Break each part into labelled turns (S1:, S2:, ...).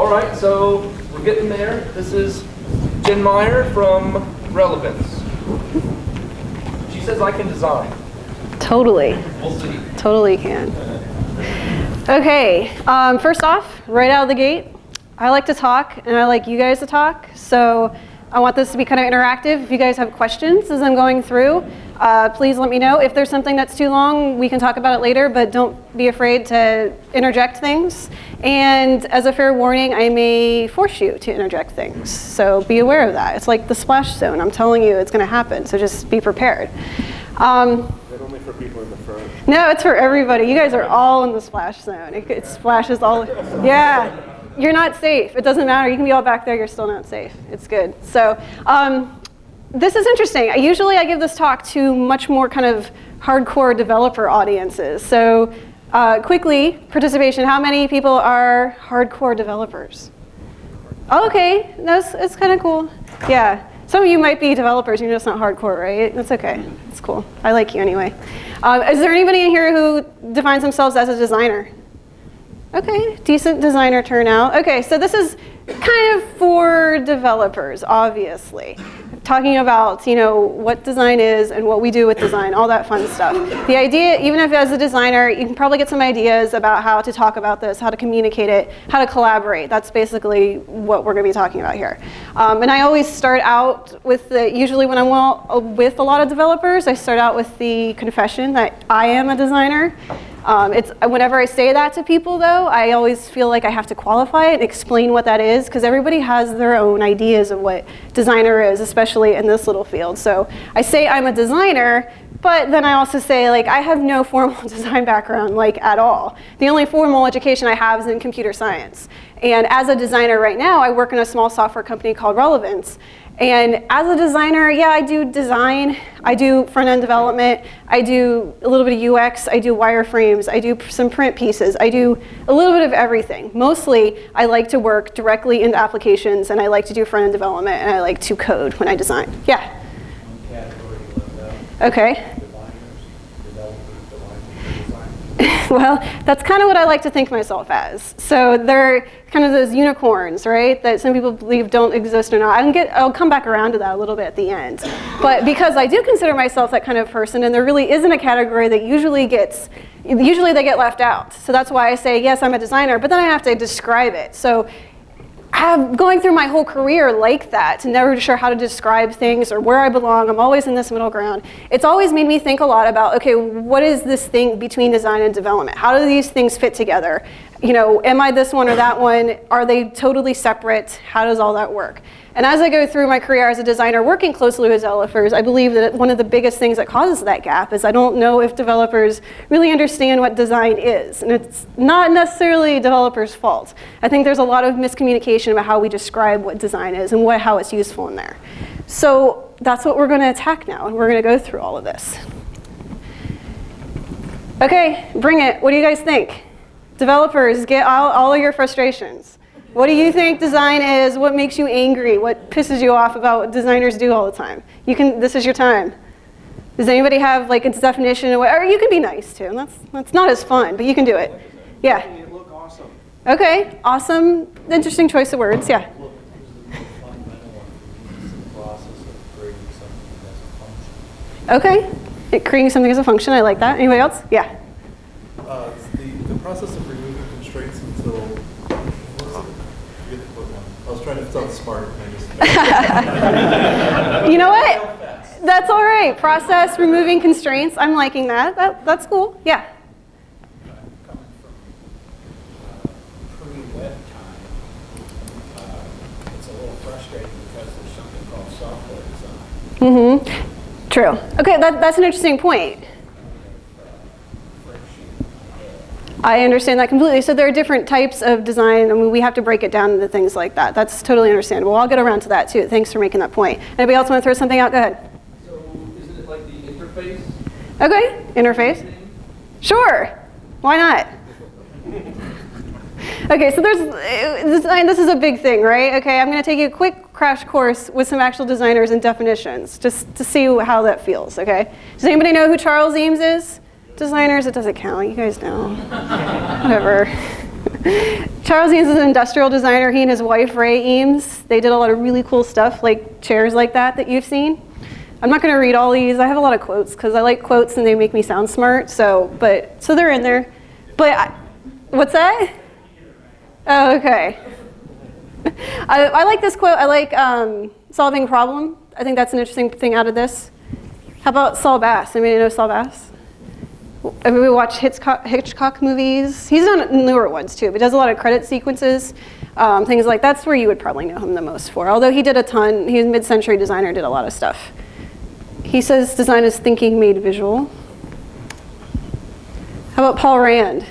S1: All right, so we're getting there. This is Jen Meyer from Relevance. She says I can design.
S2: Totally.
S1: We'll see.
S2: Totally can. Okay, um, first off, right out of the gate, I like to talk and I like you guys to talk. So I want this to be kind of interactive. If you guys have questions as I'm going through, uh, please let me know. If there's something that's too long, we can talk about it later, but don't be afraid to interject things. And as a fair warning, I may force you to interject things. So be aware of that. It's like the splash zone. I'm telling you it's going to happen, so just be prepared. Um,
S3: only for people in the front.
S2: no, it's for everybody. You guys are all in the splash zone. It, it splashes all. Yeah, you're not safe. It doesn't matter. You can be all back there. You're still not safe. It's good. So um, this is interesting. Usually I give this talk to much more kind of hardcore developer audiences. So uh, quickly, participation. How many people are hardcore developers? Okay, that's it's kind of cool. Yeah, some of you might be developers. You're just not hardcore, right? That's okay. It's cool. I like you anyway. Um, is there anybody in here who defines themselves as a designer? Okay, decent designer turnout. Okay, so this is kind of for developers, obviously. Talking about, you know, what design is and what we do with design, all that fun stuff. The idea, even if as a designer, you can probably get some ideas about how to talk about this, how to communicate it, how to collaborate. That's basically what we're gonna be talking about here. Um, and I always start out with the, usually when I'm well, with a lot of developers, I start out with the confession that I am a designer. Um, it's, whenever I say that to people though, I always feel like I have to qualify it and explain what that is because everybody has their own ideas of what designer is, especially in this little field. So I say I'm a designer, but then I also say like I have no formal design background like at all. The only formal education I have is in computer science. And as a designer right now, I work in a small software company called Relevance. And as a designer, yeah, I do design, I do front-end development, I do a little bit of UX, I do wireframes, I do some print pieces, I do a little bit of everything. Mostly, I like to work directly into applications and I like to do front-end development and I like to code when I design. Yeah,
S3: One category left out,
S2: okay.
S3: designers, developers, designers,
S2: well, that's kind of what I like to think myself as. So they're kind of those unicorns, right? That some people believe don't exist or not. I can get, I'll come back around to that a little bit at the end. But because I do consider myself that kind of person, and there really isn't a category that usually gets, usually they get left out. So that's why I say, yes, I'm a designer, but then I have to describe it. So Going through my whole career like that, never sure how to describe things or where I belong. I'm always in this middle ground. It's always made me think a lot about, okay, what is this thing between design and development? How do these things fit together? You know, am I this one or that one? Are they totally separate? How does all that work? And as I go through my career as a designer working closely with developers, I believe that one of the biggest things that causes that gap is I don't know if developers really understand what design is. And it's not necessarily developers' fault. I think there's a lot of miscommunication about how we describe what design is and what, how it's useful in there. So that's what we're going to attack now, and we're going to go through all of this. Okay, bring it. What do you guys think? Developers, get all, all of your frustrations. What do you think design is? What makes you angry? What pisses you off about what designers do all the time? You can, this is your time. Does anybody have like its definition? Or or you can be nice too. That's, that's not as fun, but you can do it. Yeah. Okay, awesome. Interesting choice of words, yeah.
S3: Of a.
S2: Okay. It, creating something as a function, I like that. Anybody else? Yeah.
S4: Uh, the, the process of removing constraints until. I forget the quote now. I was trying to sound smart and I just.
S2: You know what? That's all right. Process, removing constraints. I'm liking that. that that's cool. Yeah.
S5: coming from pre-web time, it's a little frustrating because there's something called software design.
S2: Mm-hmm. True. Okay, that, that's an interesting point. I understand that completely. So there are different types of design. I mean, we have to break it down into things like that. That's totally understandable. I'll get around to that too. Thanks for making that point. Anybody else want to throw something out? Go ahead.
S1: So isn't it like the interface?
S2: Okay, interface. Sure. Why not? Okay, so there's, design, this is a big thing, right? Okay, I'm gonna take you a quick crash course with some actual designers and definitions, just to see how that feels, okay? Does anybody know who Charles Eames is? Designers, it doesn't count, you guys know. Whatever. Charles Eames is an industrial designer. He and his wife, Ray Eames, they did a lot of really cool stuff, like chairs like that that you've seen. I'm not going to read all these. I have a lot of quotes because I like quotes and they make me sound smart. So, but so they're in there. But I, what's that? Oh, okay. I, I like this quote. I like um, solving problem. I think that's an interesting thing out of this. How about Saul Bass? Anybody know Saul Bass? I mean, we watch Hitchcock, Hitchcock movies. He's done newer ones too, but does a lot of credit sequences, um, things like that's where you would probably know him the most for. Although he did a ton, he was a mid-century designer, did a lot of stuff. He says design is thinking made visual. How about Paul Rand?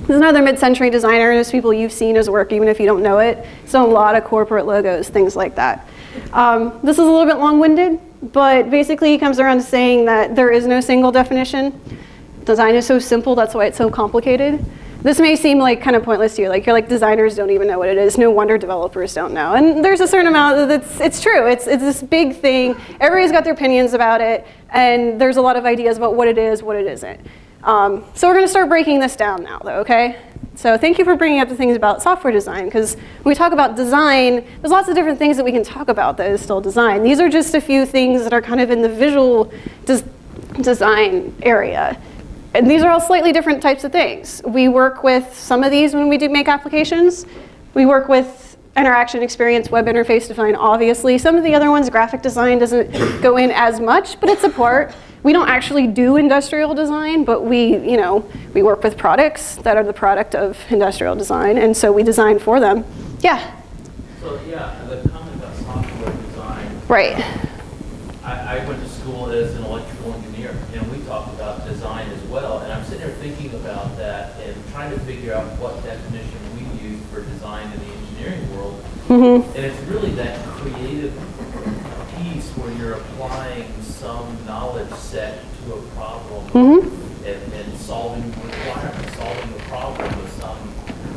S2: He's another mid-century designer. And there's people you've seen his work, even if you don't know it. So a lot of corporate logos, things like that. Um, this is a little bit long-winded, but basically he comes around to saying that there is no single definition. Design is so simple, that's why it's so complicated. This may seem like kind of pointless to you, like you're like designers don't even know what it is, no wonder developers don't know. And there's a certain amount that's, it's true, it's, it's this big thing, everybody's got their opinions about it, and there's a lot of ideas about what it is, what it isn't. Um, so we're gonna start breaking this down now though, okay? So thank you for bringing up the things about software design, because when we talk about design, there's lots of different things that we can talk about that is still design. These are just a few things that are kind of in the visual des design area. And these are all slightly different types of things. We work with some of these when we do make applications. We work with interaction experience, web interface design, obviously. Some of the other ones, graphic design doesn't go in as much, but it's a part. We don't actually do industrial design, but we, you know, we work with products that are the product of industrial design, and so we design for them. Yeah?
S6: So, yeah, the comment about software design.
S2: Right.
S6: I, I went to school as an electrical engineer, and we talked about design as well. And I'm sitting there thinking about that and trying to figure out what definition we use for design in the engineering world.
S2: Mm-hmm.
S6: And it's really that creative piece where you're applying some knowledge set to a problem
S2: Mm-hmm.
S6: and, and solving requirements, solving the problem with some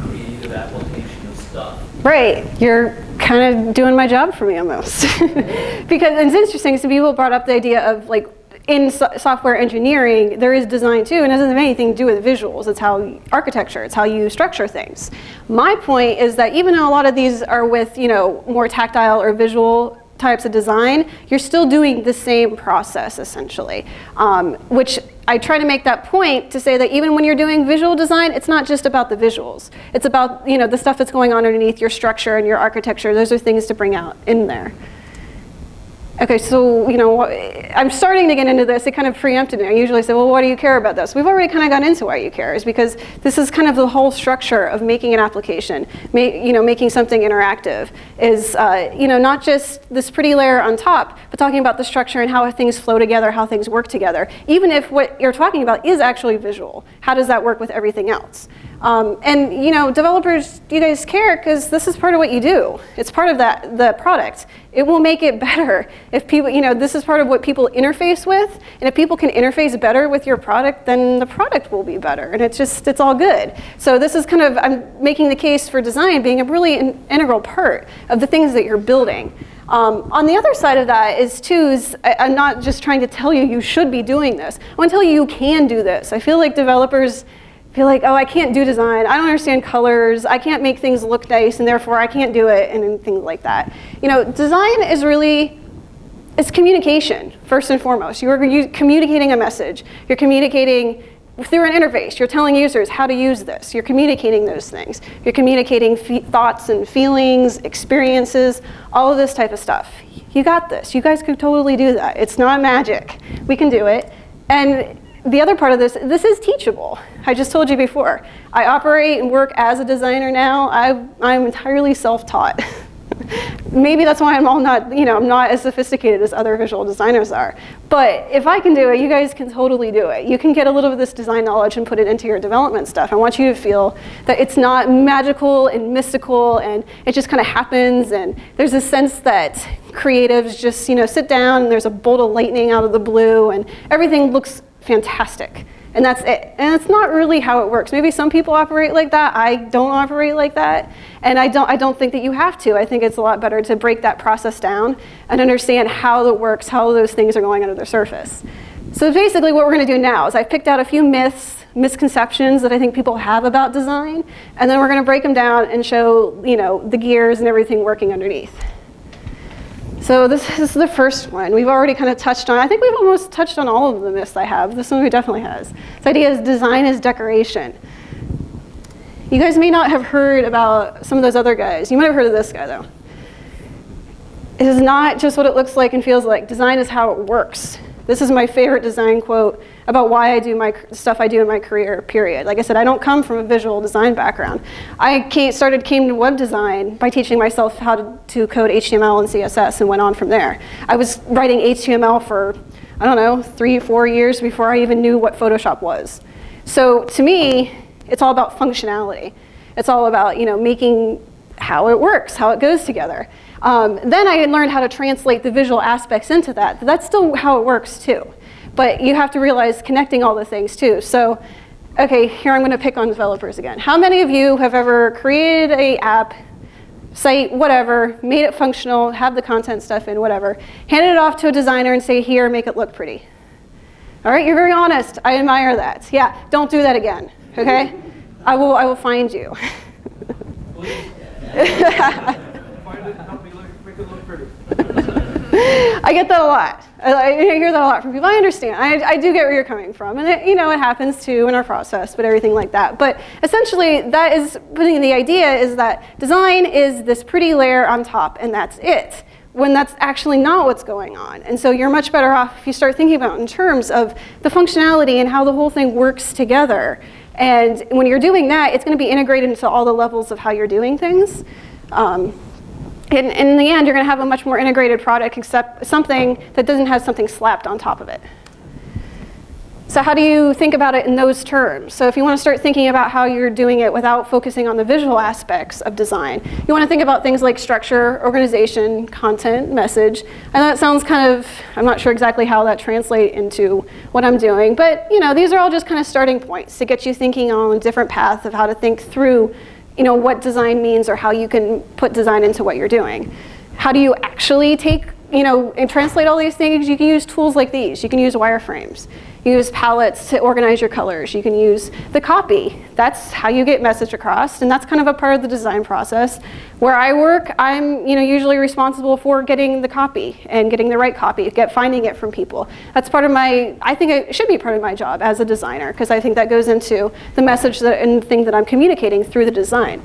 S6: creative application of stuff.
S2: Right, you're kind of doing my job for me almost. because it's interesting, some people brought up the idea of like, in so software engineering, there is design too, and it doesn't have anything to do with visuals. It's how architecture, it's how you structure things. My point is that even though a lot of these are with, you know, more tactile or visual types of design, you're still doing the same process essentially, um, which I try to make that point to say that even when you're doing visual design, it's not just about the visuals. It's about you know the stuff that's going on underneath your structure and your architecture. Those are things to bring out in there. Okay, so you know, I'm starting to get into this. It kind of preempted me. I usually say, well, why do you care about this? We've already kind of gone into why you care, is because this is kind of the whole structure of making an application, you know, making something interactive. Is uh, you know, not just this pretty layer on top, but talking about the structure and how things flow together, how things work together. Even if what you're talking about is actually visual, how does that work with everything else? Um, and you know, developers, you guys care because this is part of what you do. It's part of that the product. It will make it better if people, you know, this is part of what people interface with. And if people can interface better with your product, then the product will be better. And it's just, it's all good. So this is kind of, I'm making the case for design being a really in, integral part of the things that you're building. Um, on the other side of that is too, is I, I'm not just trying to tell you you should be doing this. I want to tell you you can do this. I feel like developers feel like, oh, I can't do design. I don't understand colors. I can't make things look nice, and therefore I can't do it, and things like that. You know, design is really, it's communication, first and foremost. You're communicating a message. You're communicating through an interface. You're telling users how to use this. You're communicating those things. You're communicating thoughts and feelings, experiences, all of this type of stuff. You got this. You guys could totally do that. It's not magic. We can do it. And the other part of this, this is teachable. I just told you before. I operate and work as a designer now. I, I'm entirely self-taught. Maybe that's why I'm all not, you know, I'm not as sophisticated as other visual designers are. But if I can do it, you guys can totally do it. You can get a little of this design knowledge and put it into your development stuff. I want you to feel that it's not magical and mystical and it just kind of happens and there's a sense that creatives just, you know, sit down and there's a bolt of lightning out of the blue and everything looks fantastic. And that's it. And it's not really how it works. Maybe some people operate like that. I don't operate like that. And I don't, I don't think that you have to. I think it's a lot better to break that process down and understand how it works, how those things are going under the surface. So basically what we're going to do now is I've picked out a few myths, misconceptions that I think people have about design, and then we're going to break them down and show, you know, the gears and everything working underneath. So this is the first one. We've already kind of touched on, I think we've almost touched on all of the myths I have. This one we definitely has. This idea is design is decoration. You guys may not have heard about some of those other guys. You might have heard of this guy though. It is not just what it looks like and feels like. Design is how it works. This is my favorite design quote about why I do my stuff I do in my career, period. Like I said, I don't come from a visual design background. I came, started came to web design by teaching myself how to, to code HTML and CSS and went on from there. I was writing HTML for, I don't know, three, four years before I even knew what Photoshop was. So to me, it's all about functionality. It's all about you know, making how it works, how it goes together. Um, then I learned how to translate the visual aspects into that. That's still how it works too. But you have to realize connecting all the things too. So, okay, here I'm gonna pick on developers again. How many of you have ever created a app, site, whatever, made it functional, have the content stuff in, whatever, handed it off to a designer and say, here, make it look pretty? All right, you're very honest. I admire that. Yeah, don't do that again, okay? I will, I will find you. I get that a lot. I, hear that a lot from people. I understand. I, I do get where you're coming from. And it, you know, it happens too in our process, but everything like that. But essentially, that is putting the idea is that design is this pretty layer on top, and that's it when that's actually not what's going on. And so you're much better off if you start thinking about in terms of the functionality and how the whole thing works together. And when you're doing that, it's going to be integrated into all the levels of how you're doing things. Um, in, in the end, you're going to have a much more integrated product, except something that doesn't have something slapped on top of it. So how do you think about it in those terms? So if you want to start thinking about how you're doing it without focusing on the visual aspects of design, you want to think about things like structure, organization, content, message. And that sounds kind of, I'm not sure exactly how that translates into what I'm doing, but you know, these are all just kind of starting points to get you thinking on a different path of how to think through you know, what design means or how you can put design into what you're doing. How do you actually take, you know, and translate all these things? You can use tools like these. You can use wireframes. You use palettes to organize your colors. You can use the copy. That's how you get message across, and that's kind of a part of the design process. Where I work, I'm you know, usually responsible for getting the copy and getting the right copy, get finding it from people. That's part of my, I think it should be part of my job as a designer, because I think that goes into the message that, and the thing that I'm communicating through the design.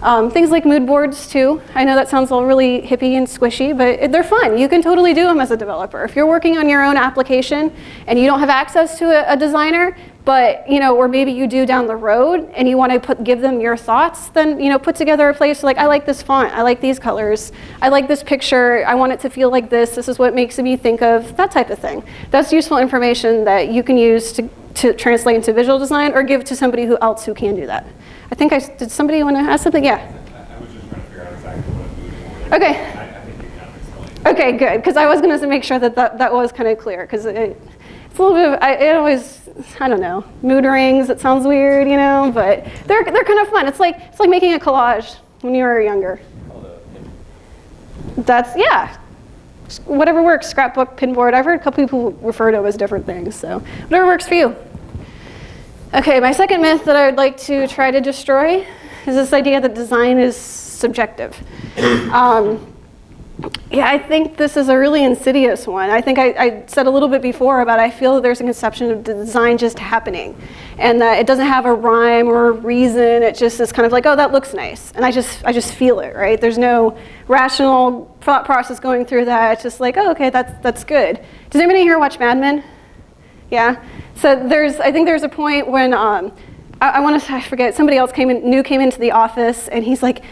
S2: Um, things like mood boards too. I know that sounds all really hippie and squishy, but they're fun. You can totally do them as a developer. If you're working on your own application and you don't have access to a, a designer, but you know, or maybe you do down the road and you want to put, give them your thoughts, then you know, put together a place like, I like this font, I like these colors, I like this picture, I want it to feel like this, this is what makes me think of, that type of thing. That's useful information that you can use to, to translate into visual design or give to somebody who else who can do that. I think I, did somebody want to ask something? Yeah.
S7: I was just trying to figure out exactly what a mood board.
S2: Okay.
S7: I, I think you kind of explained.
S2: Okay, good, because I was going to make sure that that, that was kind of clear, because it, it's a little bit, of, I, it always, I don't know, mood rings, it sounds weird, you know, but they're, they're kind of fun. It's like, it's like making a collage when you were younger. That's, yeah, whatever works, scrapbook, pinboard. I've heard a couple people refer to it as different things, so whatever works for you. Okay, my second myth that I would like to try to destroy is this idea that design is subjective. Um, yeah, I think this is a really insidious one. I think I, I, said a little bit before about I feel that there's a conception of design just happening and that it doesn't have a rhyme or a reason. It just is kind of like, oh, that looks nice. And I just, I just feel it, right? There's no rational thought process going through that. It's just like, oh, okay, that's, that's good. Does anybody here watch Mad Men? Yeah? So there's, I think there's a point when, um, I, I want to, I forget, somebody else came in, new came into the office and he's like,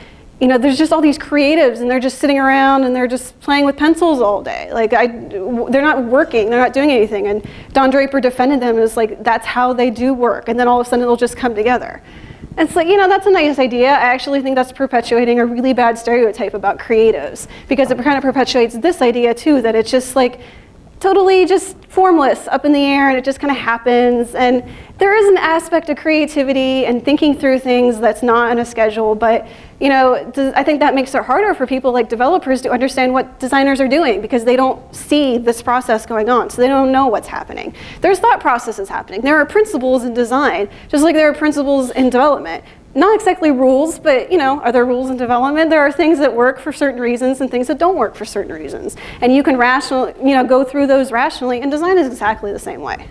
S2: you know, there's just all these creatives and they're just sitting around and they're just playing with pencils all day. Like, I, they're not working, they're not doing anything. And Don Draper defended them as like, that's how they do work. And then all of a sudden it'll just come together. And it's like, you know, that's a nice idea. I actually think that's perpetuating a really bad stereotype about creatives because it kind of perpetuates this idea too, that it's just like, totally just formless up in the air and it just kind of happens. And there is an aspect of creativity and thinking through things that's not on a schedule, but you know, I think that makes it harder for people like developers to understand what designers are doing because they don't see this process going on, so they don't know what's happening. There's thought processes happening. There are principles in design, just like there are principles in development not exactly rules, but you know, are there rules in development? There are things that work for certain reasons and things that don't work for certain reasons. And you can rational, you know, go through those rationally and design is exactly the same way.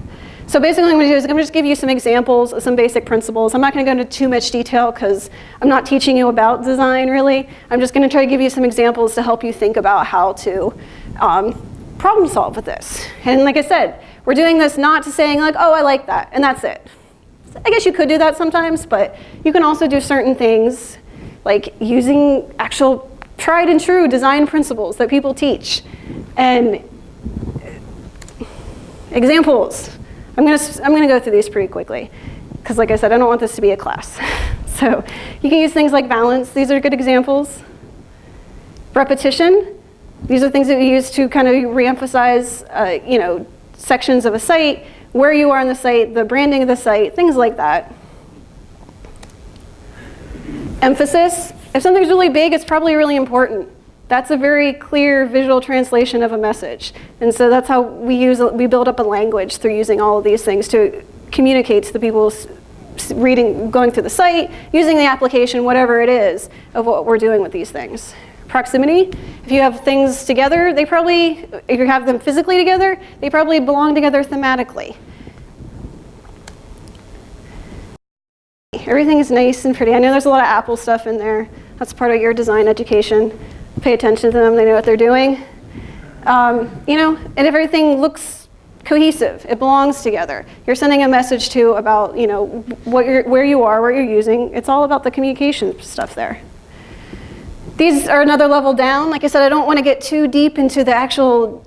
S2: So basically what I'm gonna do is I'm gonna just give you some examples of some basic principles. I'm not gonna go into too much detail because I'm not teaching you about design really. I'm just gonna try to give you some examples to help you think about how to um, problem solve with this. And like I said, we're doing this not to saying like, oh, I like that, and that's it. I guess you could do that sometimes, but you can also do certain things like using actual tried and true design principles that people teach. And examples. I'm gonna, I'm gonna go through these pretty quickly because like I said, I don't want this to be a class. so you can use things like balance. These are good examples. Repetition. These are things that we use to kind of reemphasize, uh, you know, sections of a site where you are on the site, the branding of the site, things like that. Emphasis. If something's really big, it's probably really important. That's a very clear visual translation of a message. And so that's how we use, we build up a language through using all of these things to communicate to the people reading, going through the site, using the application, whatever it is, of what we're doing with these things. Proximity, if you have things together, they probably, if you have them physically together, they probably belong together thematically. Everything is nice and pretty. I know there's a lot of Apple stuff in there. That's part of your design education. Pay attention to them, they know what they're doing. Um, you know, and if everything looks cohesive, it belongs together. You're sending a message to about, you know, what you're, where you are, what you're using. It's all about the communication stuff there. These are another level down. Like I said, I don't want to get too deep into the actual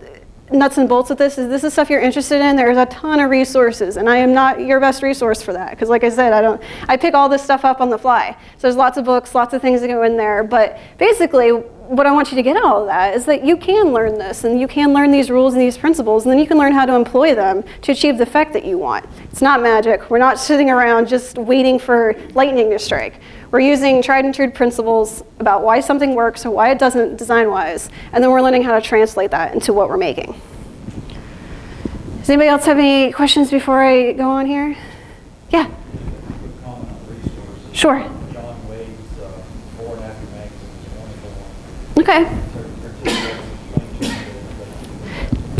S2: nuts and bolts of this. Is this is stuff you're interested in? There's a ton of resources, and I am not your best resource for that because, like I said, I don't. I pick all this stuff up on the fly. So there's lots of books, lots of things that go in there. But basically, what I want you to get out of that is that you can learn this, and you can learn these rules and these principles, and then you can learn how to employ them to achieve the effect that you want. It's not magic. We're not sitting around just waiting for lightning to strike. We're using tried and true principles about why something works or why it doesn't design-wise, and then we're learning how to translate that into what we're making. Does anybody else have any questions before I go on here? Yeah,
S3: Quick comment on resources.
S2: sure.
S3: John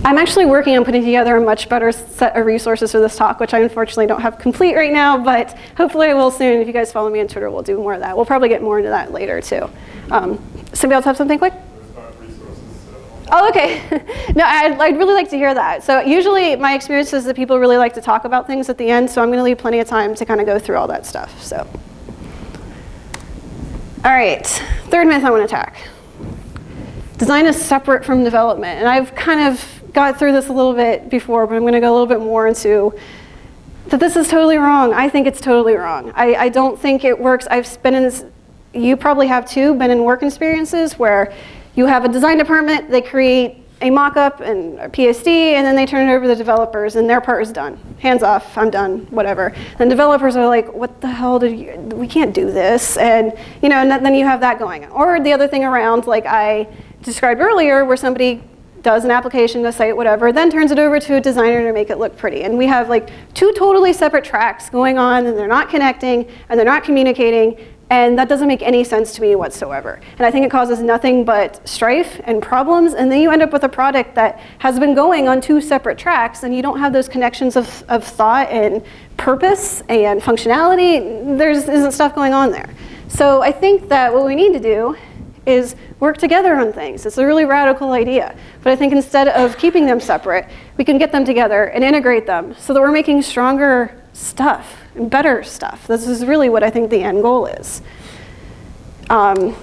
S2: I'm actually working on putting together a much better set of resources for this talk, which I unfortunately don't have complete right now, but hopefully I will soon. If you guys follow me on Twitter, we'll do more of that. We'll probably get more into that later too. Um, somebody else have something quick? Oh, okay. no, I'd, I'd really like to hear that. So usually my experience is that people really like to talk about things at the end, so I'm going to leave plenty of time to kind of go through all that stuff. So, all right, third myth I want to attack. Design is separate from development, and I've kind of got through this a little bit before, but I'm going to go a little bit more into that this is totally wrong. I think it's totally wrong. I, I don't think it works. I've been in this, you probably have too, been in work experiences where you have a design department, they create a mock-up and a PSD, and then they turn it over to the developers, and their part is done. Hands off, I'm done, whatever. And developers are like, what the hell did you, we can't do this, and you know, and then you have that going. Or the other thing around, like I described earlier, where somebody does an application, a site, whatever, then turns it over to a designer to make it look pretty. And we have like two totally separate tracks going on, and they're not connecting, and they're not communicating, and that doesn't make any sense to me whatsoever. And I think it causes nothing but strife and problems, and then you end up with a product that has been going on two separate tracks, and you don't have those connections of, of thought and purpose and functionality. There's isn't stuff going on there. So I think that what we need to do is work together on things. It's a really radical idea. But I think instead of keeping them separate, we can get them together and integrate them so that we're making stronger stuff and better stuff. This is really what I think the end goal is. Um,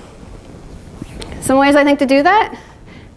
S2: some ways I think to do that.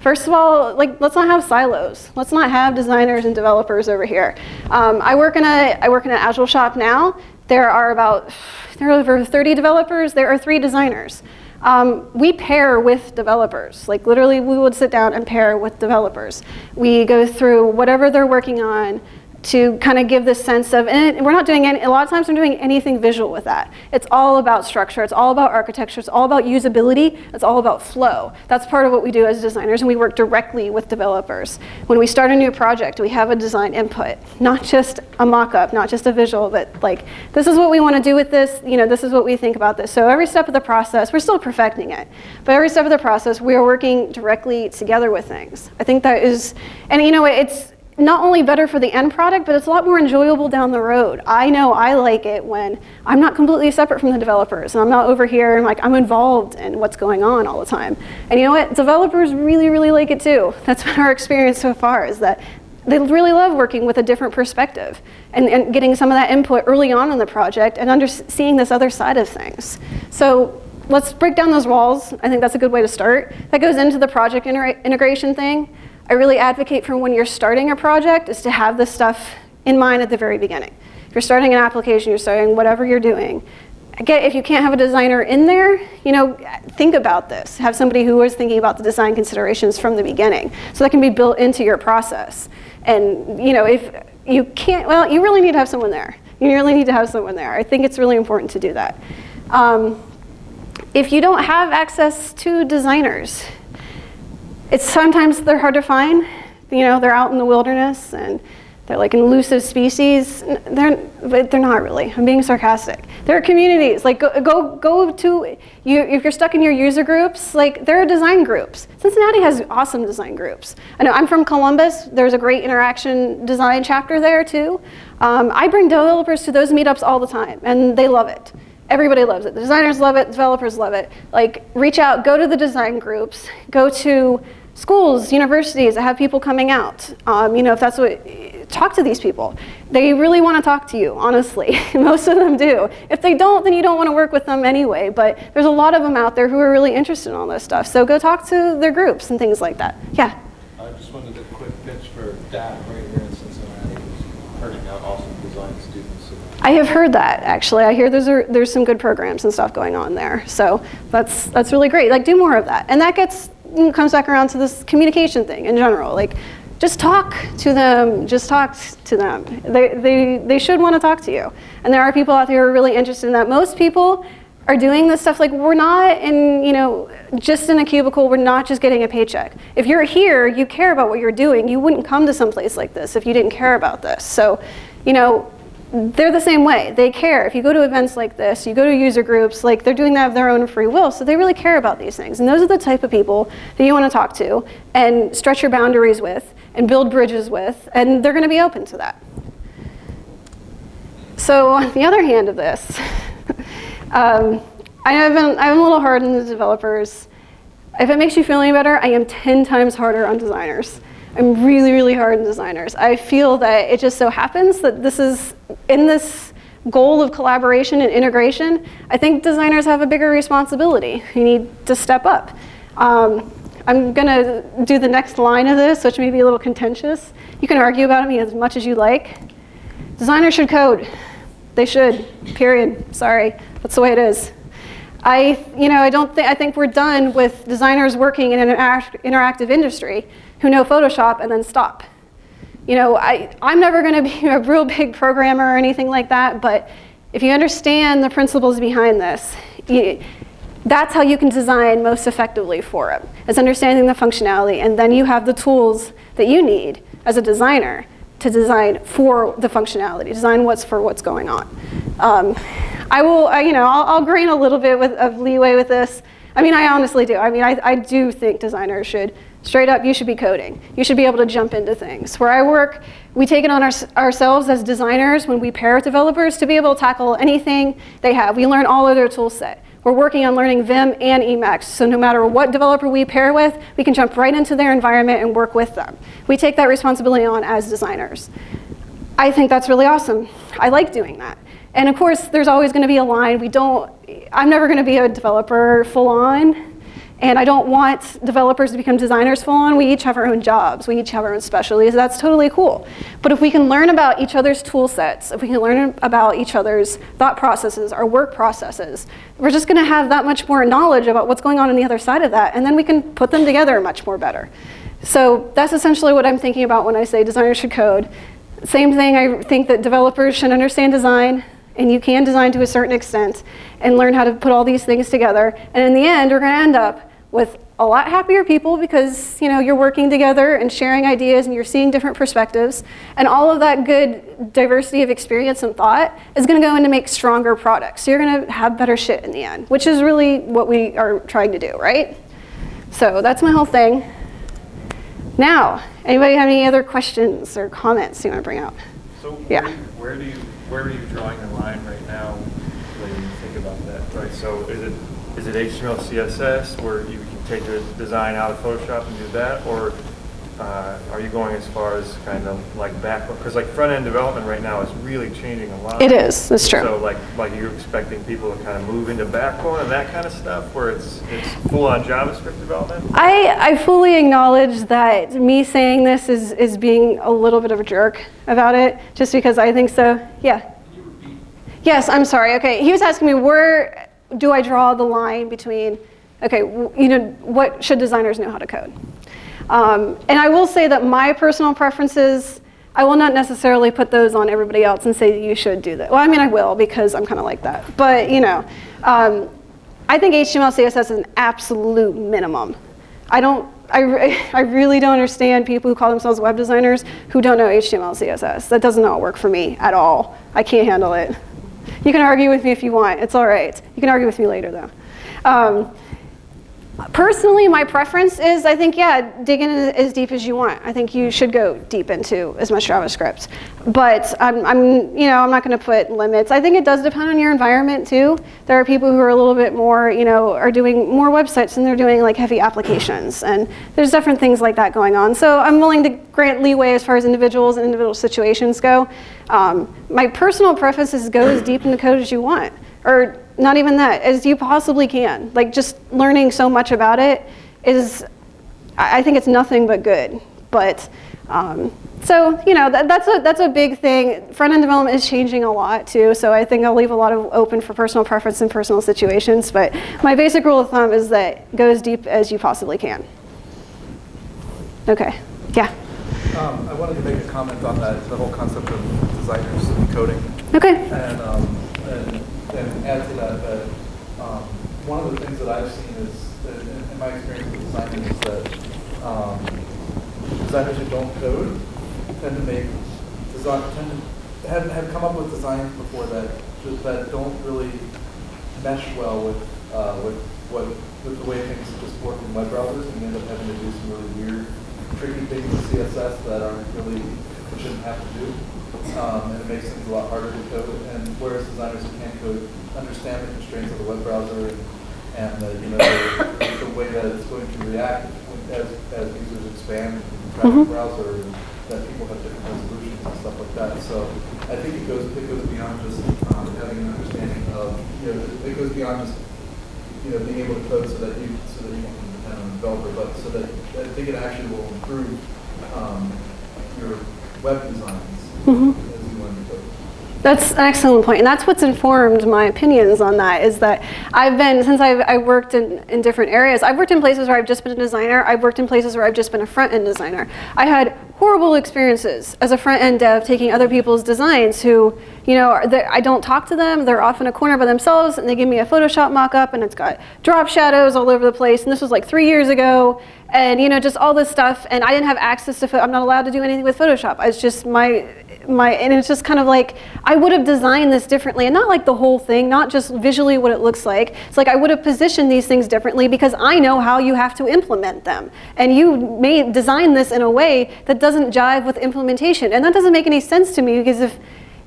S2: First of all, like let's not have silos. Let's not have designers and developers over here. Um, I work in a I work in an agile shop now. There are about there are over 30 developers. There are three designers. Um, we pair with developers. Like literally, we would sit down and pair with developers. We go through whatever they're working on to kind of give this sense of, and we're not doing any, a lot of times we're doing anything visual with that. It's all about structure, it's all about architecture, it's all about usability, it's all about flow. That's part of what we do as designers and we work directly with developers. When we start a new project, we have a design input, not just a mock-up, not just a visual, but like, this is what we want to do with this, you know, this is what we think about this. So every step of the process, we're still perfecting it, but every step of the process, we are working directly together with things. I think that is, and you know, it's, not only better for the end product, but it's a lot more enjoyable down the road. I know I like it when I'm not completely separate from the developers and I'm not over here and like I'm involved in what's going on all the time. And you know what? Developers really, really like it too. That's been our experience so far is that they really love working with a different perspective and, and getting some of that input early on in the project and under, seeing this other side of things. So let's break down those walls. I think that's a good way to start. That goes into the project integration thing. I really advocate for when you're starting a project is to have this stuff in mind at the very beginning. If you're starting an application, you're starting whatever you're doing, Again, if you can't have a designer in there, you know, think about this. Have somebody who is thinking about the design considerations from the beginning. So that can be built into your process. And, you know, if you can't, well, you really need to have someone there. You really need to have someone there. I think it's really important to do that. Um, if you don't have access to designers, it's sometimes they're hard to find. You know, they're out in the wilderness and they're like an elusive species. They're, but they're not really. I'm being sarcastic. There are communities. Like go, go, go to, you, if you're stuck in your user groups, like there are design groups. Cincinnati has awesome design groups. I know I'm from Columbus. There's a great interaction design chapter there too. Um, I bring developers to those meetups all the time and they love it. Everybody loves it. The designers love it, developers love it. Like reach out, go to the design groups, go to schools, universities that have people coming out. Um, you know, if that's what, talk to these people. They really want to talk to you, honestly. Most of them do. If they don't, then you don't want to work with them anyway. But there's a lot of them out there who are really interested in all this stuff. So go talk to their groups and things like that. Yeah?
S3: I just wanted a quick pitch for DAAP right here in Cincinnati, who's turning out awesome design students.
S2: I have heard that actually. I hear there's a, there's some good programs and stuff going on there. So that's that's really great. Like do more of that. And that gets mm, comes back around to this communication thing in general. Like, just talk to them, just talk to them. They, they, they should want to talk to you. And there are people out there who are really interested in that. Most people are doing this stuff like we're not in, you know, just in a cubicle, we're not just getting a paycheck. If you're here, you care about what you're doing. You wouldn't come to some place like this if you didn't care about this. So, you know, they're the same way. They care. If you go to events like this, you go to user groups, like they're doing that of their own free will, so they really care about these things. And those are the type of people that you want to talk to and stretch your boundaries with and build bridges with, and they're going to be open to that. So on the other hand of this, um, I have been, I'm a little hard on the developers. If it makes you feel any better, I am 10 times harder on designers. I'm really, really hard on designers. I feel that it just so happens that this is, in this goal of collaboration and integration, I think designers have a bigger responsibility. You need to step up. Um, I'm gonna do the next line of this, which may be a little contentious. You can argue about me as much as you like. Designers should code. They should, period. Sorry, that's the way it is. I, you know, I don't think, I think we're done with designers working in an interactive industry who know Photoshop and then stop. You know, I, I'm never going to be a real big programmer or anything like that, but if you understand the principles behind this, you, that's how you can design most effectively for it. is understanding the functionality, and then you have the tools that you need as a designer to design for the functionality, design what's for what's going on. Um, I will, I, you know, I'll, I'll grain a little bit with, of leeway with this. I mean, I honestly do. I mean, I, I do think designers should Straight up, you should be coding. You should be able to jump into things. Where I work, we take it on our, ourselves as designers when we pair with developers to be able to tackle anything they have. We learn all of their tool set. We're working on learning Vim and Emacs, so no matter what developer we pair with, we can jump right into their environment and work with them. We take that responsibility on as designers. I think that's really awesome. I like doing that. And of course, there's always gonna be a line. We don't, I'm never gonna be a developer full on And I don't want developers to become designers full on. We each have our own jobs. We each have our own specialties. That's totally cool. But if we can learn about each other's tool sets, if we can learn about each other's thought processes, our work processes, we're just gonna have that much more knowledge about what's going on on the other side of that, and then we can put them together much more better. So that's essentially what I'm thinking about when I say designers should code. Same thing, I think that developers should understand design, and you can design to a certain extent, and learn how to put all these things together. And in the end, we're gonna end up with a lot happier people because you know you're working together and sharing ideas and you're seeing different perspectives. And all of that good diversity of experience and thought is going to go into make stronger products. So you're going to have better shit in the end which is really what we are trying to do right? So that's my whole thing. Now anybody have any other questions or comments you want to bring up?
S7: So
S2: Yeah.
S7: where do you, where are you drawing the line right now when you think about that, right? So is it, is it HTML, CSS where you can take the design out of Photoshop and do that? Or uh, are you going as far as kind of like back, because like front-end development right now is really changing a lot.
S2: it is that's true
S7: So like, like you're expecting people to kind of move into backbone and that kind of stuff where it's, it's full-on JavaScript development?
S2: I, I fully acknowledge that me saying this is, is being a little bit of a jerk about it, just because I think so. Yeah. Yes, I'm sorry. Okay, he was asking me where do I draw the line between, okay, you know, what should designers know how to code? Um, and I will say that my personal preferences, I will not necessarily put those on everybody else and say you should do that. Well, I mean, I will because I'm kind of like that. But you know, um, I think HTML, CSS is an absolute minimum. I don't. I, re- I really don't understand people who call themselves web designers who don't know HTML, CSS. That does not work for me at all. I can't handle it. You can argue with me if you want. It's all right. You can argue with me later, though. Um, Personally, my preference is I think, yeah, dig in as deep as you want. I think you should go deep into as much JavaScript. But I'm, I'm you know, I'm not going to put limits. I think it does depend on your environment too. There are people who are a little bit more, you know, are doing more websites and they're doing like heavy applications. And there's different things like that going on. So I'm willing to grant leeway as far as individuals and individual situations go. Um, my personal preference is go as deep in the code as you want. Or not even that, as you possibly can. Like just learning so much about it is, I I think it's nothing but good. But um, so you know that, that's a that's a big thing. Front end development is changing a lot too. So I think I'll leave a lot of open for personal preference and personal situations. But my basic rule of thumb is that go as deep as you possibly can. Okay, yeah,
S4: Um, I wanted to make a comment on that, the whole concept of designers coding.
S2: okay,
S4: And, um, add to that, that, um, one of the things that I've seen is, that in, in my experience with designing is that, um, designers who don't code tend to make, design, tend to, have, have come up with designs before that, just that don't really mesh well with, uh, with what, with the way things just work in web browsers, and you end up having to do some really weird, tricky things with CSS that aren't really, shouldn't have to do. Um, and it makes things a lot harder to code, and whereas designers who can code understand the constraints of the web browser and, and the, you know, the, the way that it's going to react as, as users expand and traffic
S2: Mhm.
S4: browser, and that people have different resolutions and stuff like that. So I think it goes, it goes beyond just, um, having an understanding of, you know, it goes beyond just, you know, being able to code so that you, so that you can depend on a developer, but so that, I think it actually will improve, um, your web designs To code.
S2: That's an excellent point. point, and that's what's informed my opinions on that. Is that I've been since I've I worked in, in different areas. I've worked in places where I've just been a designer. I've worked in places where I've just been a front end designer. I had horrible experiences as a front end dev taking other people's designs. Who you know I don't talk to them. They're off in a corner by themselves, and they give me a Photoshop mock-up, and it's got drop shadows all over the place. And this was like three years ago, and you know just all this stuff. And I didn't have access to. I'm not allowed to do anything with Photoshop. It's just my my and it's just kind of like I would have designed this differently and not like the whole thing not just visually what it looks like. It's like I would have positioned these things differently because I know how you have to implement them. And you may design this in a way that doesn't jive with implementation. And that doesn't make any sense to me because if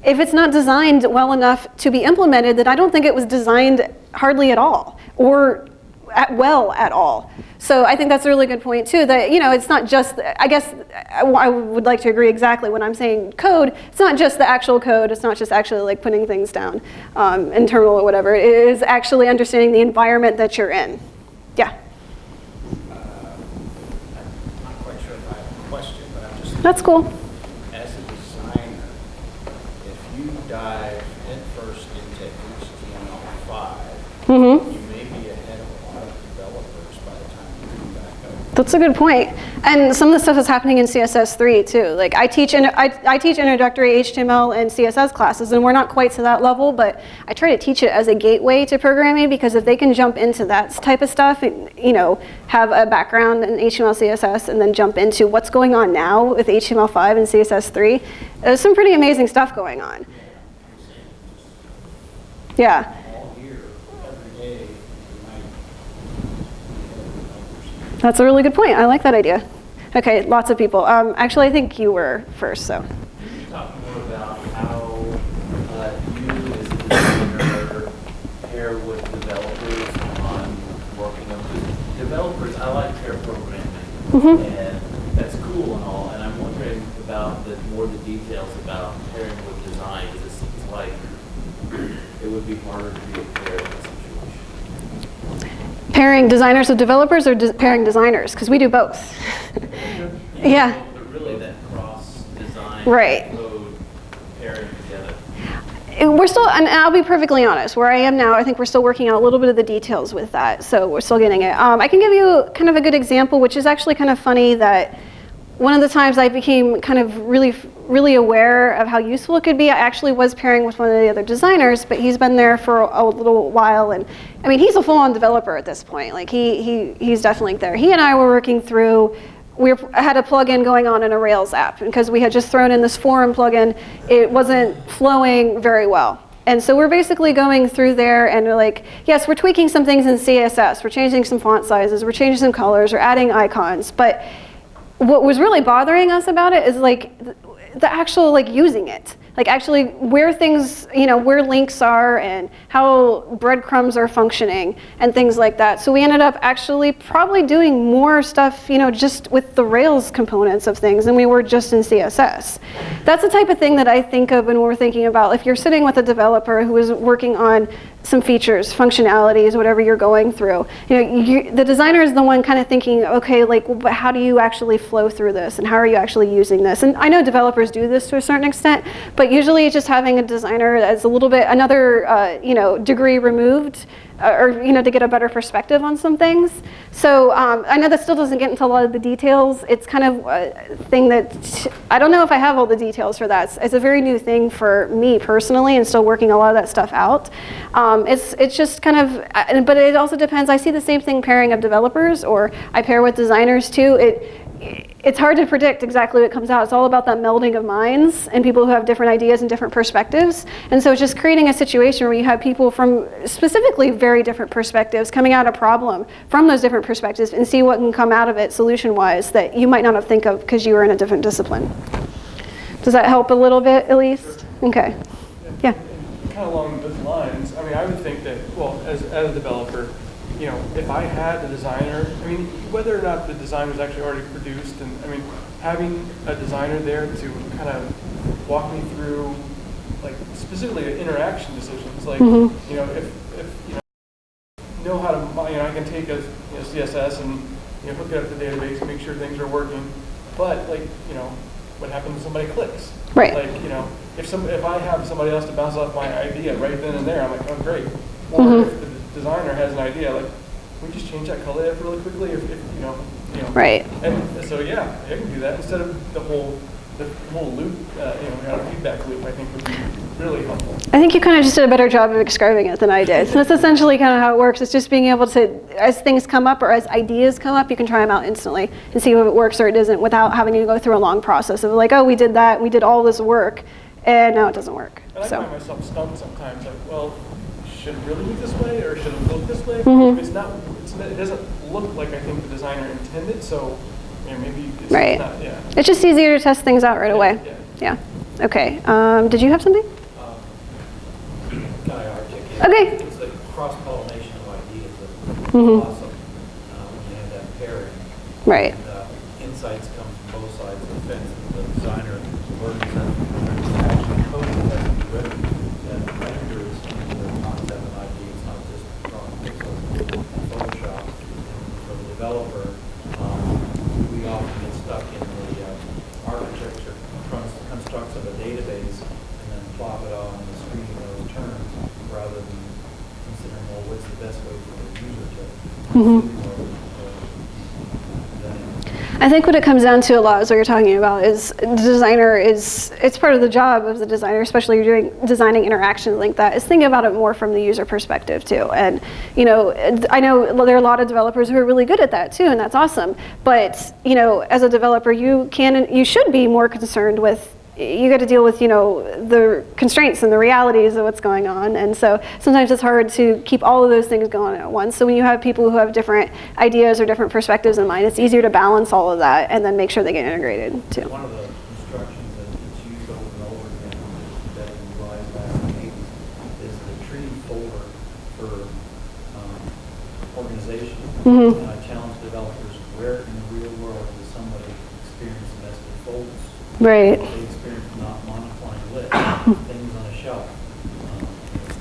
S2: if it's not designed well enough to be implemented then I don't think it was designed hardly at all. Or at well at all. So I think that's a really good point too, that, you know, it's not just, I guess I, would like to agree exactly when I'm saying code, it's not just the actual code, it's not just actually like putting things down um, in terminal or whatever, it is actually understanding the environment that you're in. Yeah. Uh, sure question, that's cool.
S5: As a designer, if you dive headfirst into HTML5, mm -hmm
S2: That's a good point. And some of the stuff is happening in CSS3 too. Like I teach, in, I, I teach introductory HTML and CSS classes, and we're not quite to that level, but I try to teach it as a gateway to programming because if they can jump into that type of stuff, and, you know, have a background in HTML, CSS, and then jump into what's going on now with HTML5 and CSS3, there's some pretty amazing stuff going on. Yeah.
S5: All year, every day, you might be ahead of developers.
S2: That's a really good point. I like that idea. Okay, lots of people. Um, actually, I think you were first, so.
S6: Can you talk more about how uh, you as a designer pair with developers on working on, because developers, I like pair programming.
S2: Mhm.
S6: And that's cool and all, and I'm wondering about the, more the details about pairing with design, because it seems like it would be harder to be a pair in that situation.
S2: Pairing designers with developers or de- pairing designers? Because we do both. yeah.
S6: But really that cross design.
S2: Right.
S6: Code pairing together.
S2: And We're still, and I'll be perfectly honest, where I am now, I think we're still working out a little bit of the details with that. So we're still getting it. Um, I can give you kind of a good example, which is actually kind of funny that one of the times I became kind of really, really aware of how useful it could be, I actually was pairing with one of the other designers, but he's been there for a little while. And I mean, he's a full on developer at this point. Like he, he, he's definitely there. He and I were working through we were, had a plugin going on in a Rails app because we had just thrown in this forum plugin. It wasn't flowing very well. And so we're basically going through there and we're like, yes, we're tweaking some things in CSS. We're changing some font sizes. We're changing some colors. We're adding icons. But what was really bothering us about it is like the, actual like using it. Like actually where things you know where links are and how breadcrumbs are functioning and things like that. So we ended up actually probably doing more stuff you know just with the rails components of things than we were just in css that's the type of thing that i think of when we're thinking about if you're sitting with a developer who is working on some features, functionalities, whatever you're going through. You know, you, the designer is the one kind of thinking, okay, like, well, how do you actually flow through this, and how are you actually using this? And I know developers do this to a certain extent, but usually just having a designer that's a little bit another, uh, you know, degree removed, or you know, to get a better perspective on some things. So um, I know that still doesn't get into a lot of the details. It's kind of a thing that I don't know if I have all the details for that. It's, it's a very new thing for me personally, and still working a lot of that stuff out. Um, it's it's just kind of, but it also depends. I see the same thing pairing of developers, or I pair with designers too. It it's hard to predict exactly what comes out. It's all about that melding of minds and people who have different ideas and different perspectives. And so it's just creating a situation where you have people from specifically very different perspectives coming at a problem from those different perspectives and see what can come out of it solution-wise that you might not have think of because you were in a different discipline. Does that help a little bit at least? Okay. Yeah.
S7: Kind of along those lines, I mean, I would think that, well, as, as a developer, you know, if I had a designer, I mean, whether or not the design was actually already produced, and I mean, having a designer there to kind of walk me through, like specifically the interaction decisions, like,
S2: Mhm.
S7: you know, if, if, you know, know how to, you know, I can take a, you know, CSS and, you know, hook it up to the database make sure things are working, but like, you know, what happens if somebody clicks?
S2: Right.
S7: Like, you know, if some, if I have somebody else to bounce off my idea right then and there, I'm like, oh, great. Or
S2: Mhm.
S7: if the designer has an idea, like, can we just change that color up really quickly, if, if, you know, you know.
S2: Right.
S7: And so, yeah, I can do that instead of the whole, the whole loop, uh, you know, kind of feedback loop, I think would be really helpful.
S2: I think you kind of just did a better job of describing it than I did. So that's essentially kind of how it works. It's just being able to, as things come up or as ideas come up, you can try them out instantly and see if it works or it doesn't without having to go through a long process of like, oh, we did that, we did all this work, and now it doesn't work.
S7: And I find myself stumped sometimes, like, well, should it really be this way, or should it look this way?
S2: Mhm.
S7: It's not, it's, it doesn't look like I think the designer intended, so, you know, maybe it's
S2: Right.
S7: not, yeah.
S2: it's just easier to test things out right away.
S7: Yeah.
S2: Yeah. Okay. Um, did you have something?
S3: Um, Can
S2: Okay.
S3: It's the cross-pollination of ideas that's
S2: Mhm.
S3: awesome, uh, when you have that pairing.
S2: Right.
S3: And, uh, Insights come from both sides of the fence, the designer works and actually coding has to be written, developer, um, we often get stuck in the uh, architecture constructs of a database and then plop it on the screen in those terms rather than considering, well, what's the best way for the user to mm -hmm.
S2: I think what it comes down to a lot is what you're talking about is the designer is it's part of the job of the designer, especially you're doing designing interactions like that, is thinking about it more from the user perspective too. And you know, I know there are a lot of developers who are really good at that too, and that's awesome. But you know, as a developer, you can you should be more concerned with you got to deal with you know the constraints and the realities of what's going on and so sometimes it's hard to keep all of those things going at once so when you have people who have different ideas or different perspectives in mind it's easier to balance all of that and then make sure they get integrated too
S3: One of the instructions that gets used over and over again, that we utilized back in the is the tree folder for, um, organization.
S2: Mhm.
S3: I challenge developers, where in the real world does somebody experience nested folders?
S2: right
S3: They experience not monocline lit, things on a shelf, um,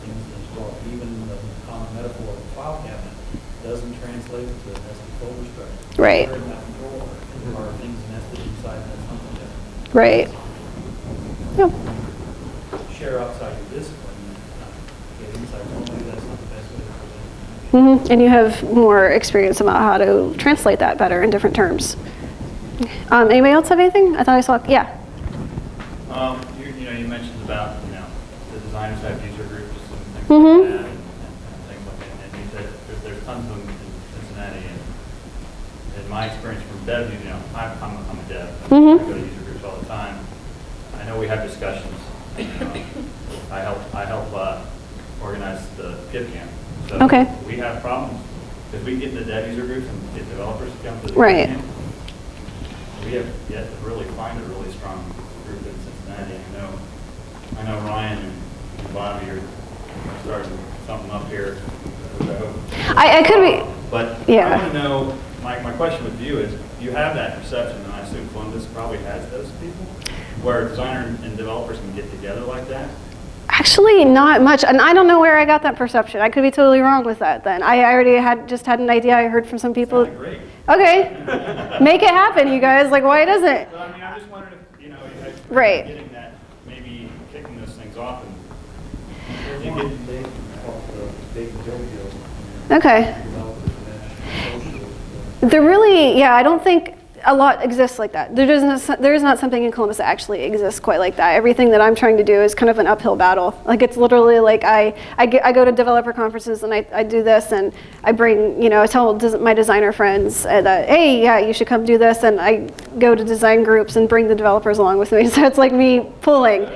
S3: things in a drawer. Even the common metaphor of a file cabinet doesn't translate to a nested folder structure.
S2: Right.
S3: Where in that drawer are things nested inside that something different?
S2: right yep.
S3: Share outside your discipline, and not get inside, well, that's not the best way to present.
S2: hmm And you have more experience about how to translate that better in different terms. Um, anybody else have anything? I thought I saw, yeah.
S8: Um, you, you know, you mentioned about, you know, the designers have user groups and things
S2: Mhm.
S8: like that, and, and and things like that. And you said there's, there's tons of them in Cincinnati, and in my experience from dev, you know, I'm, I'm, I'm a dev.
S2: Mhm.
S8: I go to user groups all the time. I know we have discussions. Um, I help, I help, uh, organize the GitCamp. So
S2: Okay.
S8: We have problems, because we get the dev user groups and get developers to come to the
S2: Right.
S8: GitCamp. We have yet to really find a really strong group in Cincinnati. I know, I know Ryan and Bobby are starting something up here. I hope-
S2: I- I could be-
S8: But
S2: Yeah.
S8: I want to know, my, my question with you is, you have that perception, and I assume Columbus probably has those people, where designer and developers can get together like that?
S2: Actually, not much, and I don't know where I got that perception. I could be totally wrong with that. Then I already had just had an idea. I heard from some people.
S8: Great.
S2: Okay, make it happen, you guys. Like, why doesn't it?
S8: I mean, I'm just wondering if, you know, I-
S2: Right.
S8: getting that, maybe kicking those things off and
S3: There's
S8: You
S3: one
S8: get-
S3: big, called the Big Jovial.
S2: Okay. There really, yeah, I don't think a lot exists like that. There doesn't, there is not something in Columbus that actually exists quite like that. Everything that I'm trying to do is kind of an uphill battle. Like it's literally like I, I, get, I go to developer conferences and I, I do this and I bring, you know, I tell my designer friends uh, that, hey, yeah, you should come do this. And I go to design groups and bring the developers along with me. So it's like me pulling.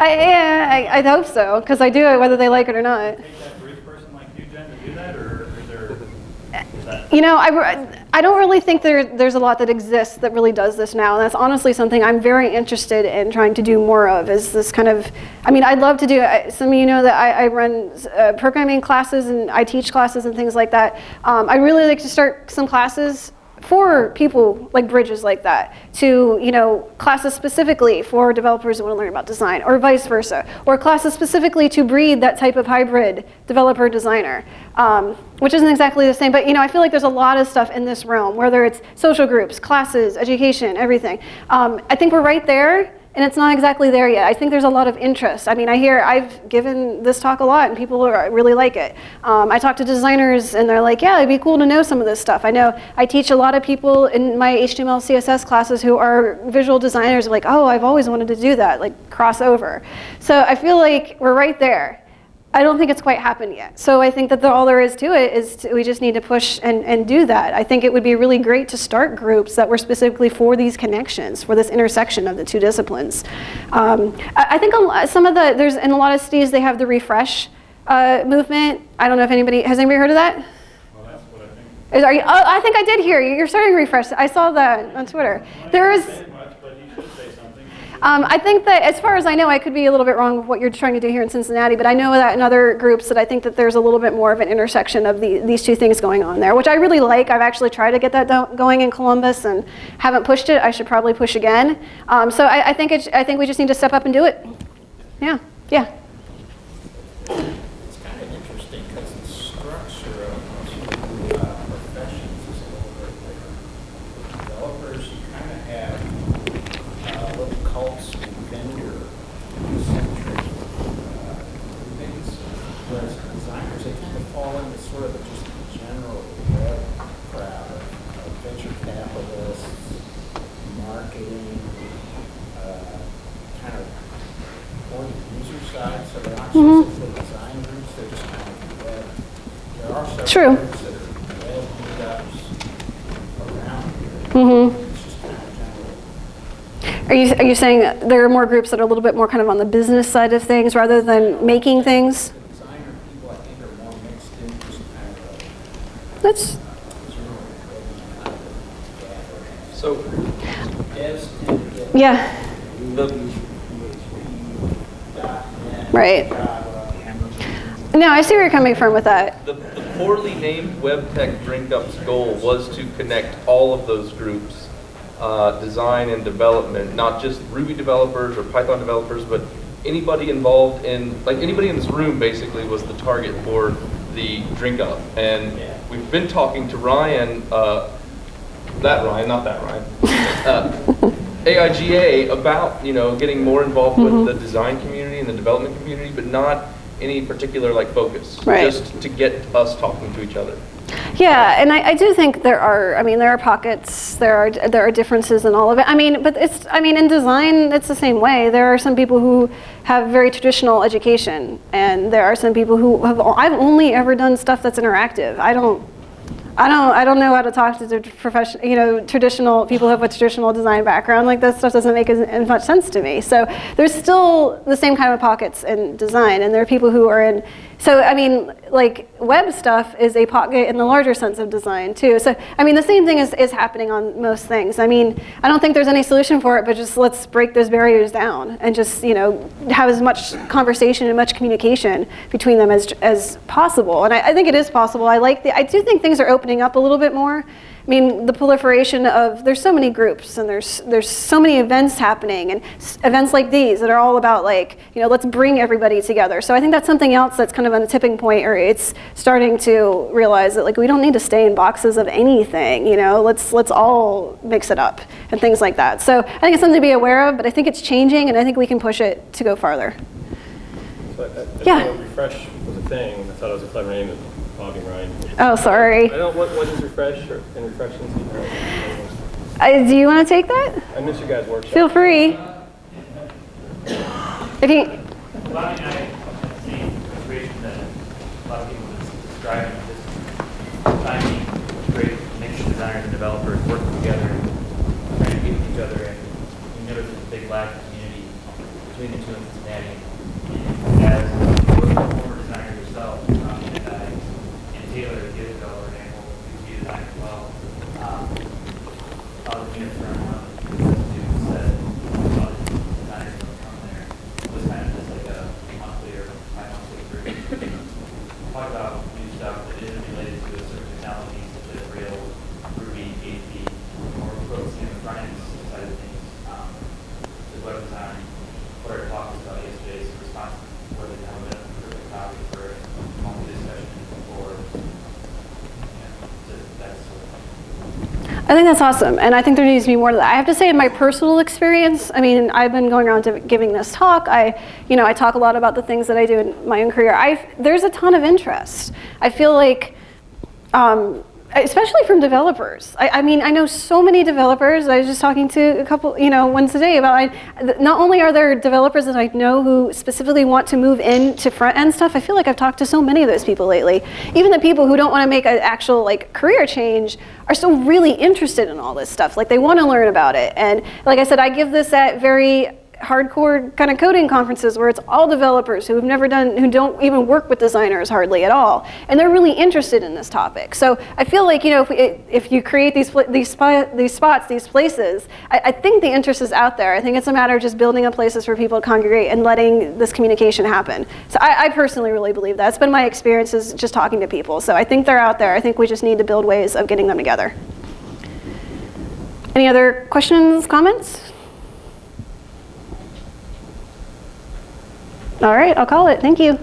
S2: I, yeah, I, I hope so, because I do it whether they like it or not.
S8: take that bridge person like you, Jen, to do that, or is there, is that?
S2: You know, I, I don't really think there, there's a lot that exists that really does this now. And that's honestly something I'm very interested in trying to do more of is this kind of, I mean, I'd love to do, I- some of you know that I, I run uh, programming classes and I teach classes and things like that. Um, I'd really like to start some classes for people like bridges like that to you know classes specifically for developers who want to learn about design or vice versa or classes specifically to breed that type of hybrid developer designer um, which isn't exactly the same but you know i feel like there's a lot of stuff in this realm whether it's social groups classes education everything um, i think we're right there and it's not exactly there yet. I think there's a lot of interest. I mean, I hear I've given this talk a lot, and people are, really like it. Um, I talk to designers, and they're like, "Yeah, it'd be cool to know some of this stuff." I know I teach a lot of people in my HTML, CSS classes who are visual designers. Like, "Oh, I've always wanted to do that," like crossover. So I feel like we're right there. I don't think it's quite happened yet. So I think that the, all there is to it is to, we just need to push and, and do that. I think it would be really great to start groups that were specifically for these connections, for this intersection of the two disciplines. Um, I, I think some of the, there's in a lot of cities they have the refresh uh, movement. I don't know if anybody, has anybody heard of that?
S8: Well, that's what I think.
S2: Is, are you, oh, I think I did hear you. You're starting to refresh. I saw that on Twitter. There is, um, I think that, as far as I know, I could be a little bit wrong with what you're trying to do here in Cincinnati, but I know that in other groups that I think that there's a little bit more of an intersection of the, these two things going on there, which I really like. I've actually tried to get that going in Columbus and haven't pushed it. I should probably push again. Um, so I, I think I think we just need to step up and do it. Yeah, yeah.
S5: It's kind of interesting because the structure of two uh, professions is a little bit different. Developers, you kind of have uh, little cults and vendor-centric uh, things, whereas designers, they kind of fall into sort of just the general web crowd of of venture capitalists, marketing, uh, kind of more the user side, so they're not
S2: Mhm.
S5: specifically design groups, they're just kind of web. There are several
S2: True.
S5: groups that are web meetups around here.
S2: Mhm.
S5: It's just kind of general.
S2: Are you, are you saying there are more groups that are a little bit more kind of on the business side of things rather than making things?
S5: The designer people, I think, are more mixed in, just kind of
S2: That's,
S5: a general web
S1: So
S5: Devs tend to get
S2: yeah,
S1: the,
S5: .NET,
S2: right. No, I see where you're coming from with that.
S1: the, the poorly named WebTech Drink Up's goal was to connect all of those groups, uh, design and development, not just Ruby developers or Python developers, but anybody involved in, like anybody in this room basically was the target for the Drink Up. And we've been talking to Ryan, uh, that Ryan, not that Ryan, uh, AIGA about, you know, getting more involved
S2: Mm-hmm.
S1: with the design community and the development community, but not any particular like focus.
S2: Right.
S1: Just to get us talking to each other.
S2: Yeah, and I, I do think there are. I mean, there are pockets. There are there are differences in all of it. I mean, but it's. I mean, in design, it's the same way. There are some people who have very traditional education, and there are some people who have. I've only ever done stuff that's interactive. I don't. I don't. I don't know how to talk to the profession. You know, traditional people who have a traditional design background. Like that stuff doesn't make as, as much sense to me. So there's still the same kind of pockets in design, and there are people who are in. So I mean, like web stuff is a pocket in the larger sense of design too. So I mean, the same thing is, is happening on most things. I mean, I don't think there's any solution for it, but just let's break those barriers down and just you know have as much conversation and much communication between them as as possible. And I, I think it is possible. I like the. I do think things are opening up a little bit more. I mean, the proliferation of there's so many groups and there's there's so many events happening and s- events like these that are all about like you know let's bring everybody together. So I think that's something else that's kind of on a tipping point, or it's starting to realize that like we don't need to stay in boxes of anything. You know, let's let's all mix it up and things like that. So I think it's something to be aware of, but I think it's changing, and I think we can push it to go farther.
S9: So I- I- I
S2: Yeah.
S9: refresh was a thing. I thought it was a clever name, Bobby Ryan.
S2: Oh, sorry.
S9: I don't, what, what is refresh or, and refreshing?
S2: Uh, do you want to take that?
S9: I miss your guys' workshop.
S2: Feel free. If you,
S6: Well, I mean, I have the same situation that a lot of people are describing, this finding great mixed designers and developers working together and trying to get with each other, and we notice there's a big lack of community between the two in Cincinnati. And as a former designer yourself, um, and I, Taylor, the other fellow, and Apple, who's a designer as well, um, I was in from one of the students that, a lot of designers don't come there was kind of just like a monthly or bi-monthly group. Talk about new stuff that isn't related to a certain technology, such as Rails, Ruby, PHP, or focusing on the front end side of things. Um, the web design, what our talk was about yesterday, is a response, whether they have a perfect copy for a monthly discussion or, you know, just that sort of thing.
S2: I think that's awesome, and I think there needs to be more to that. I have to say, in my personal experience, I mean, I've been going around giving this talk. I, you know, I talk a lot about the things that I do in my own career. I, there's a ton of interest. I feel like, um, especially from developers. I, I mean, I know so many developers. I was just talking to a couple, you know, once a day about. I, not only are there developers that I know who specifically want to move into front end stuff. I feel like I've talked to so many of those people lately. Even the people who don't want to make an actual like career change are still really interested in all this stuff. Like they want to learn about it. And like I said, I give this at very hardcore kind of coding conferences where it's all developers who have never done, who don't even work with designers hardly at all, and they're really interested in this topic. So I feel like you know if, we, if you create these these these spots, these places, I, I think the interest is out there. I think it's a matter of just building up places for people to congregate and letting this communication happen. So I, I personally really believe that. It's been my experiences just talking to people. So I think they're out there. I think we just need to build ways of getting them together. Any other questions, comments? All right, I'll call it. Thank you.